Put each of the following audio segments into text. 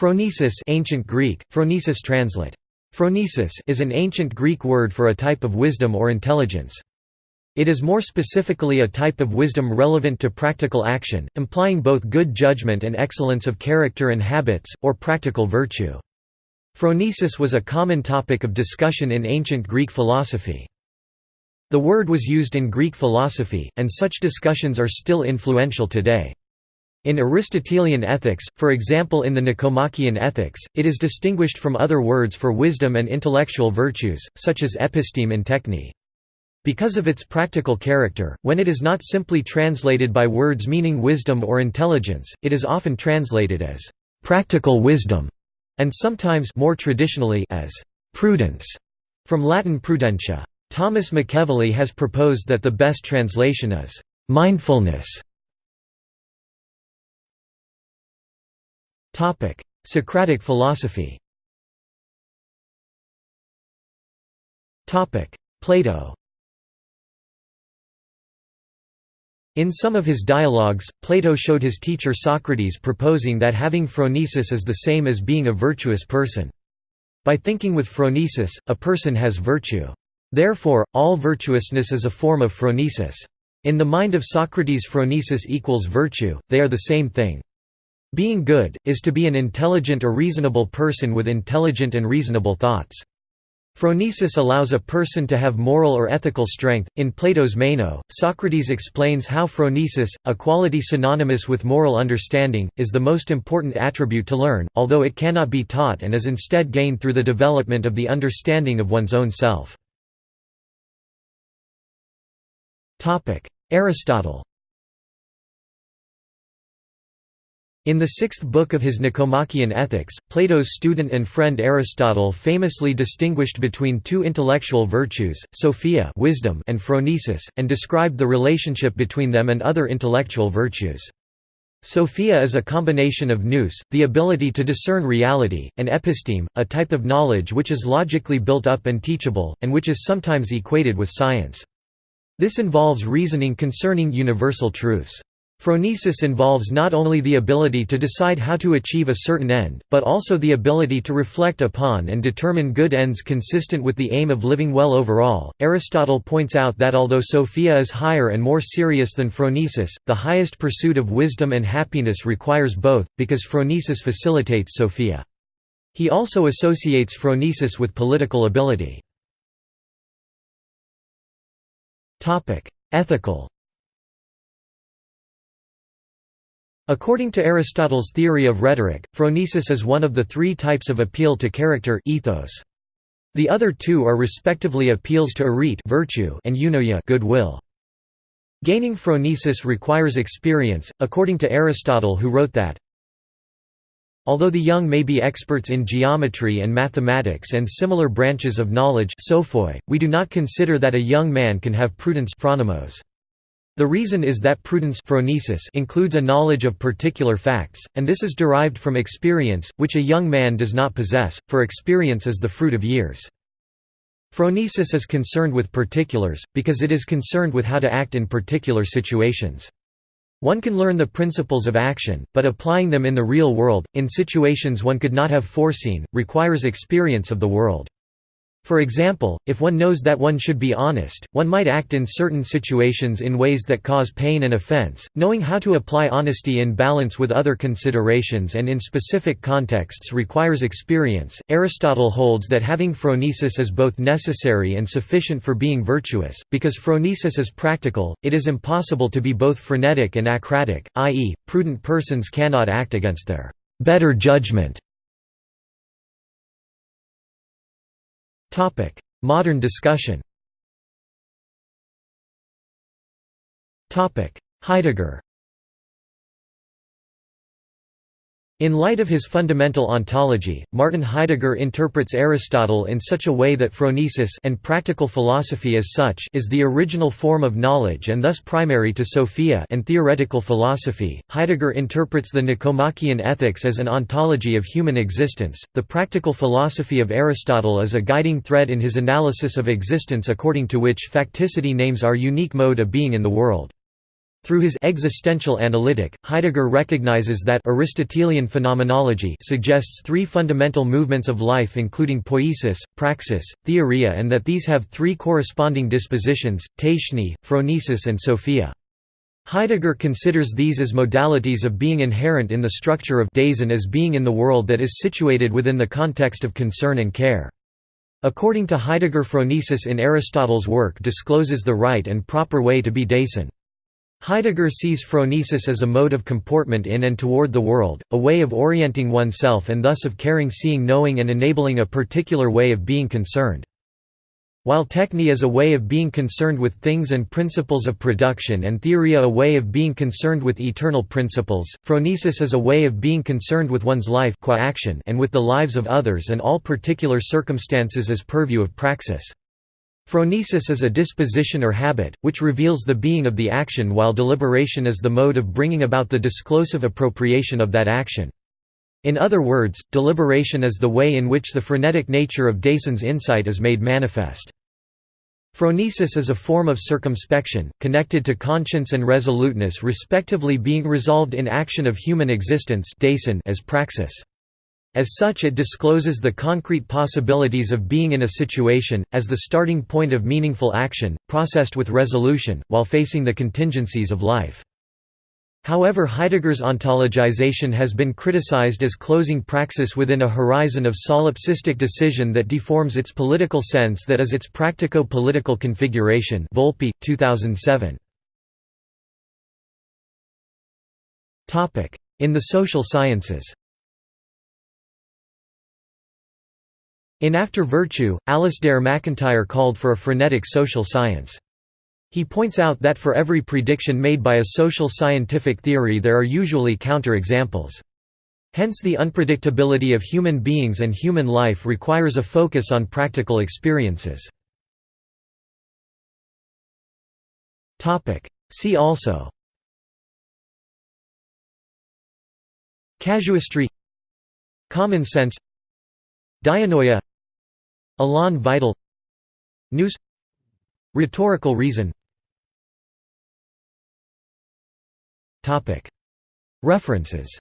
Phronesis ancient Greek, phronesis translate. Phronesis is an ancient Greek word for a type of wisdom or intelligence. It is more specifically a type of wisdom relevant to practical action, implying both good judgment and excellence of character and habits, or practical virtue. Phronesis was a common topic of discussion in ancient Greek philosophy. The word was used in Greek philosophy, and such discussions are still influential today. In Aristotelian ethics, for example in the Nicomachean Ethics, it is distinguished from other words for wisdom and intellectual virtues, such as episteme and techne. Because of its practical character, when it is not simply translated by words meaning wisdom or intelligence, it is often translated as «practical wisdom» and sometimes more traditionally as «prudence» from Latin prudentia. Thomas McEvilley has proposed that the best translation is «mindfulness» Topic: Socratic philosophy. Topic: Plato. In some of his dialogues, Plato showed his teacher Socrates proposing that having phronesis is the same as being a virtuous person. By thinking with phronesis, a person has virtue. Therefore, all virtuousness is a form of phronesis. In the mind of Socrates phronesis equals virtue, they are the same thing. Being good, is to be an intelligent or reasonable person with intelligent and reasonable thoughts. Phronesis allows a person to have moral or ethical strength. In Plato's Meno, Socrates explains how phronesis, a quality synonymous with moral understanding, is the most important attribute to learn, although it cannot be taught and is instead gained through the development of the understanding of one's own self. Aristotle In the sixth book of his Nicomachean Ethics, Plato's student and friend Aristotle famously distinguished between two intellectual virtues, sophia wisdom and phronesis, and described the relationship between them and other intellectual virtues. Sophia is a combination of nous, the ability to discern reality, and episteme, a type of knowledge which is logically built up and teachable, and which is sometimes equated with science. This involves reasoning concerning universal truths. Phronesis involves not only the ability to decide how to achieve a certain end, but also the ability to reflect upon and determine good ends consistent with the aim of living well overall. Aristotle points out that although Sophia is higher and more serious than phronesis, the highest pursuit of wisdom and happiness requires both, because phronesis facilitates Sophia. He also associates phronesis with political ability. Ethical According to Aristotle's theory of rhetoric, phronesis is one of the three types of appeal to character ethos. The other two are respectively appeals to arete virtue and eunoia goodwill. Gaining phronesis requires experience, according to Aristotle who wrote that, Although the young may be experts in geometry and mathematics and similar branches of knowledge we do not consider that a young man can have prudence phronimos. The reason is that prudence includes a knowledge of particular facts, and this is derived from experience, which a young man does not possess, for experience is the fruit of years. Phronesis is concerned with particulars, because it is concerned with how to act in particular situations. One can learn the principles of action, but applying them in the real world, in situations one could not have foreseen, requires experience of the world. For example, if one knows that one should be honest, one might act in certain situations in ways that cause pain and offense. Knowing how to apply honesty in balance with other considerations and in specific contexts requires experience. Aristotle holds that having phronesis is both necessary and sufficient for being virtuous, because phronesis is practical, it is impossible to be both phronetic and acratic, i.e., prudent persons cannot act against their better judgment Modern discussion. Heidegger In light of his fundamental ontology, Martin Heidegger interprets Aristotle in such a way that phronesis and practical philosophy as such is the original form of knowledge and thus primary to Sophia and theoretical philosophy. Heidegger interprets the Nicomachean Ethics as an ontology of human existence. The practical philosophy of Aristotle is a guiding thread in his analysis of existence according to which facticity names our unique mode of being in the world. Through his existential analytic, Heidegger recognizes that Aristotelian phenomenology suggests three fundamental movements of life including poiesis, praxis, theoria and that these have three corresponding dispositions, techne, phronesis and sophia. Heidegger considers these as modalities of being inherent in the structure of Dasein as being in the world that is situated within the context of concern and care. According to Heidegger phronesis in Aristotle's work discloses the right and proper way to be Dasein. Heidegger sees phronesis as a mode of comportment in and toward the world, a way of orienting oneself and thus of caring seeing knowing and enabling a particular way of being concerned. While techne is a way of being concerned with things and principles of production and theoria a way of being concerned with eternal principles, phronesis is a way of being concerned with one's life qua action and with the lives of others and all particular circumstances as purview of praxis. Phronesis is a disposition or habit, which reveals the being of the action while deliberation is the mode of bringing about the disclosive appropriation of that action. In other words, deliberation is the way in which the phronetic nature of Dasein's insight is made manifest. Phronesis is a form of circumspection, connected to conscience and resoluteness respectively being resolved in action of human existence as praxis. As such it discloses the concrete possibilities of being in a situation, as the starting point of meaningful action, processed with resolution, while facing the contingencies of life. However Heidegger's ontologization has been criticized as closing praxis within a horizon of solipsistic decision that deforms its political sense that is its practico-political configuration Volpe, 2007. In the social sciences In After Virtue, Alasdair MacIntyre called for a phronetic social science. He points out that for every prediction made by a social scientific theory there are usually counter-examples. Hence the unpredictability of human beings and human life requires a focus on practical experiences. See also Casuistry Common sense Dianoia Élan vital. Nous Rhetorical reason. References.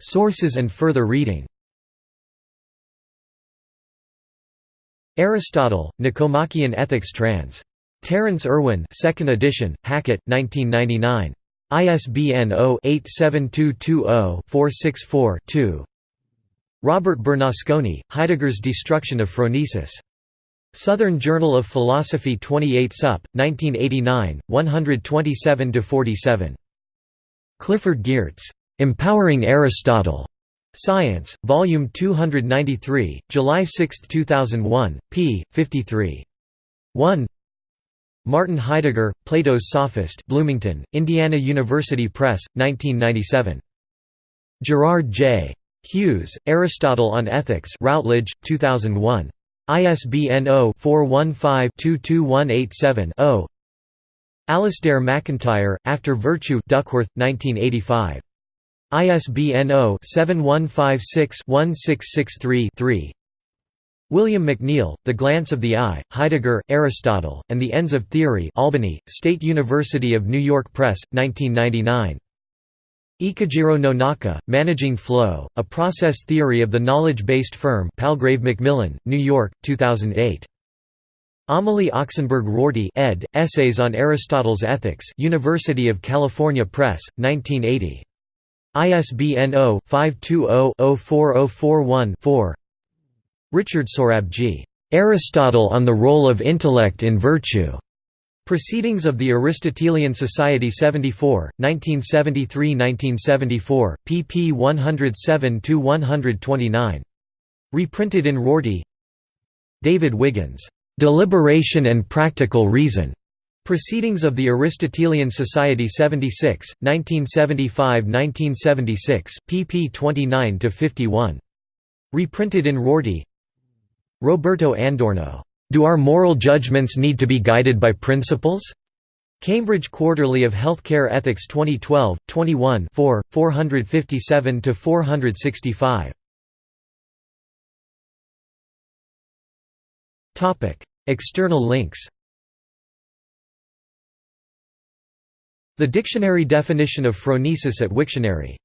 Sources and further reading. Aristotle, Nicomachean Ethics trans. Terence Irwin 2nd edition, Hackett, 1999. ISBN 0-87220-464-2 Robert Bernasconi, Heidegger's Destruction of Phronesis. Southern Journal of Philosophy 28 Sup, 1989, 127–47. Clifford Geertz. Empowering Aristotle. Science, Volume 293, July 6, 2001, p. 53. 1 Martin Heidegger, Plato's Sophist Bloomington, Indiana University Press, 1997. Gerard J. Hughes, Aristotle on Ethics Routledge, 2001. ISBN 0-415-22187-0 Alasdair MacIntyre, After Virtue Duckworth, 1985. ISBN 0-7156-1663-3 William McNeill, The Glance of the Eye, Heidegger, Aristotle, and the Ends of Theory Albany, State University of New York Press, 1999. Ikujiro Nonaka, Managing Flow, A Process Theory of the Knowledge-Based Firm Palgrave Macmillan, New York, 2008. Amélie Oksenberg Rorty ed., Essays on Aristotle's Ethics University of California Press, 1980. ISBN 0-520-04041-4 Richard Sorabji. Aristotle on the Role of Intellect in Virtue. Proceedings of the Aristotelian Society 74, 1973–1974, pp 107–129. Reprinted in Rorty. David Wiggins, "'Deliberation and Practical Reason' Proceedings of the Aristotelian Society 76, 1975–1976, pp 29–51. Reprinted in Rorty. Roberto Andorno do Our Moral Judgments Need to Be Guided by Principles? Cambridge Quarterly of Healthcare Ethics 2012, 21 4, 457–465. External links The dictionary definition of phronesis at Wiktionary